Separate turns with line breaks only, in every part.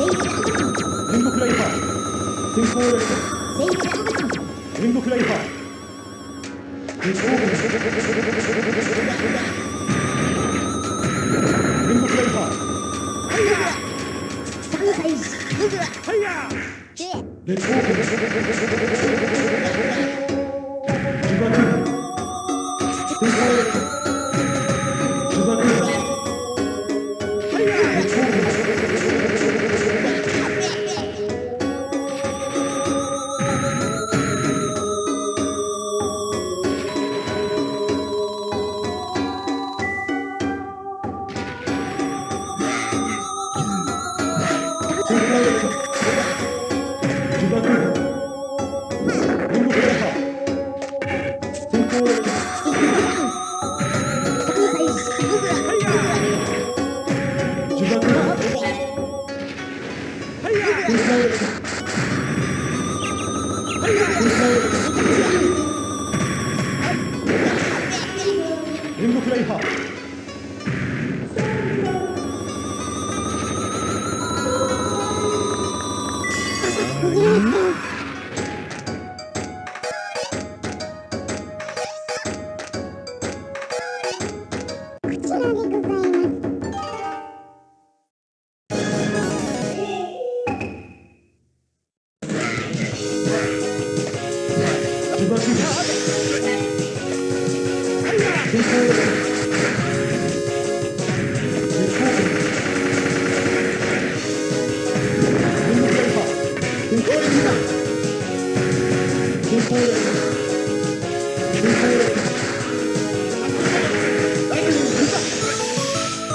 天国ライファー天候列車天国ライファー天国ライファーレッー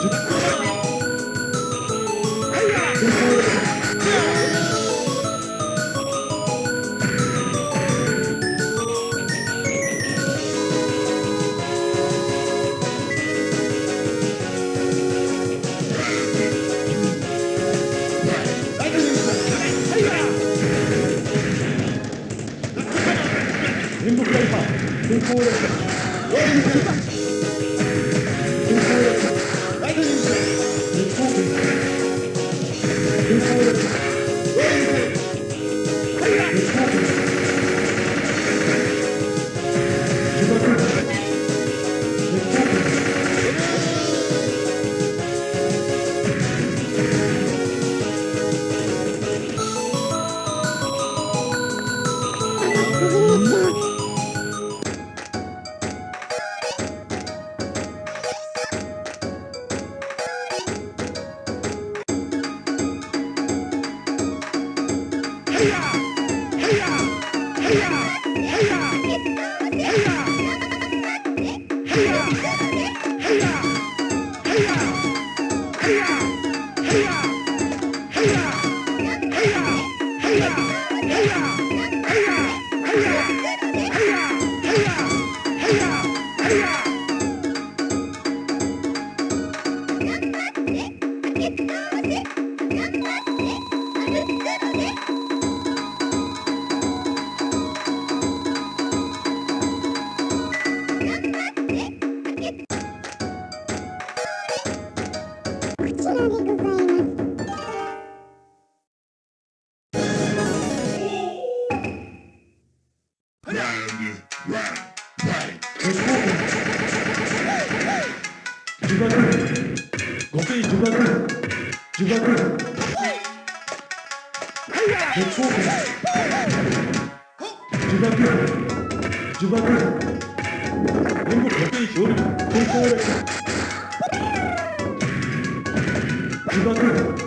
Thank you. 주거든 고기 주거든 주거든 대초 주거든 주거든 이복 고기 요리 공포 주거든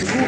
Thank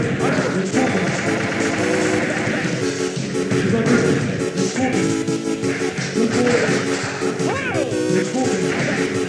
Thank you.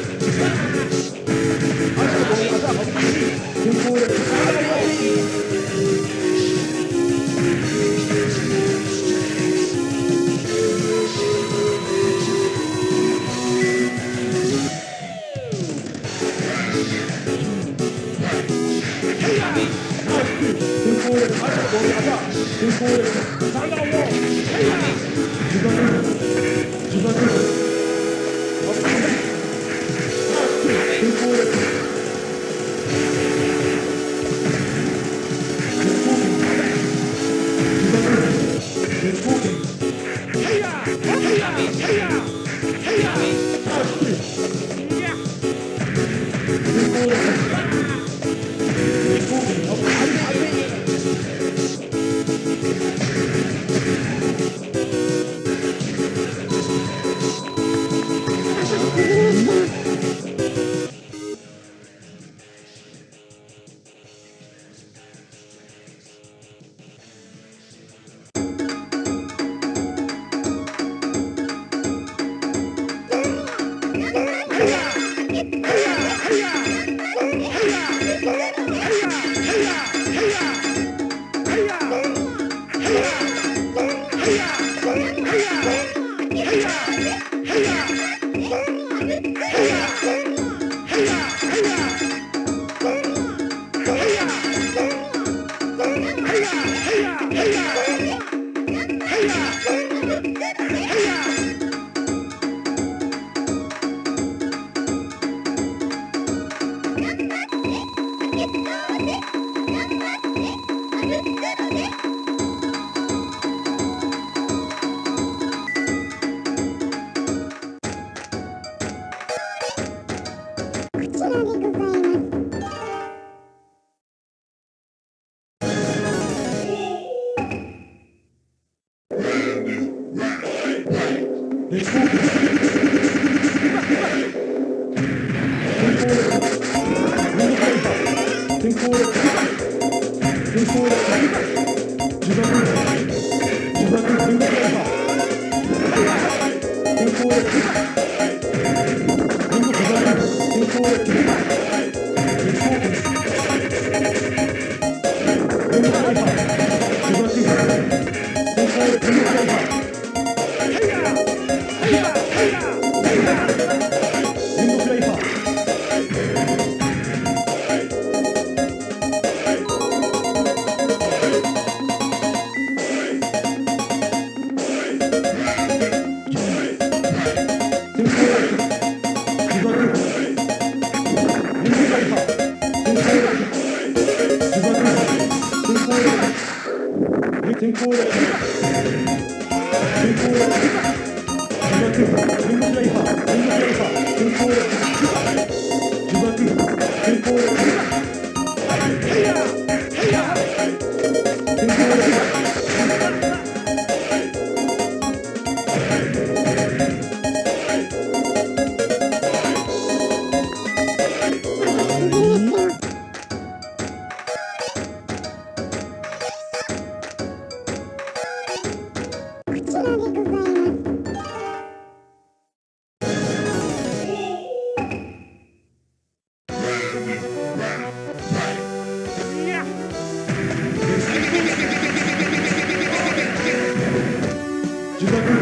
Dziękuję.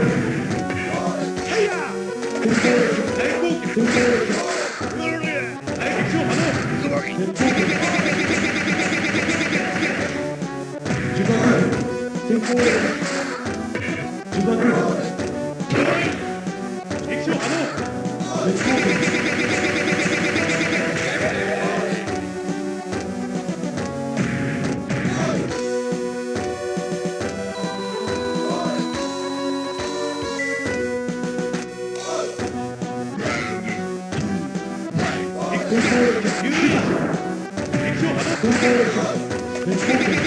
Thank you.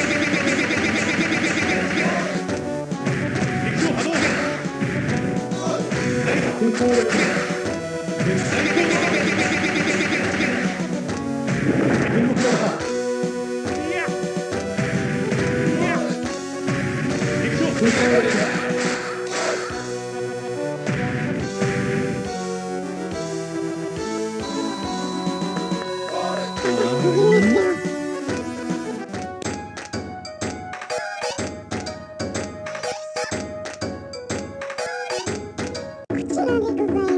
Google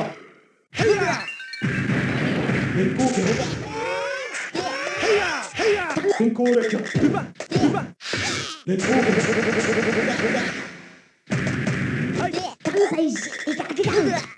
よヘイヤー健康健康列強うまうま列強はい。